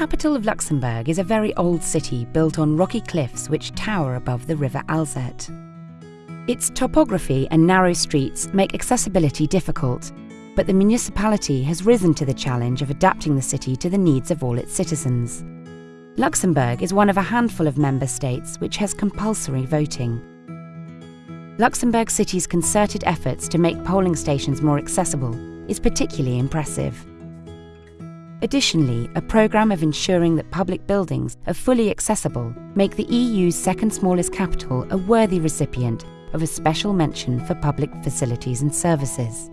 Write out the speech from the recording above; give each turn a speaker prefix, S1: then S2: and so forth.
S1: capital of Luxembourg is a very old city built on rocky cliffs which tower above the river Alzette. Its topography and narrow streets make accessibility difficult, but the municipality has risen to the challenge of adapting the city to the needs of all its citizens. Luxembourg is one of a handful of member states which has compulsory voting. Luxembourg City's concerted efforts to make polling stations more accessible is particularly impressive. Additionally, a programme of ensuring that public buildings are fully accessible make the EU's second smallest capital a worthy recipient of a special mention for public facilities and services.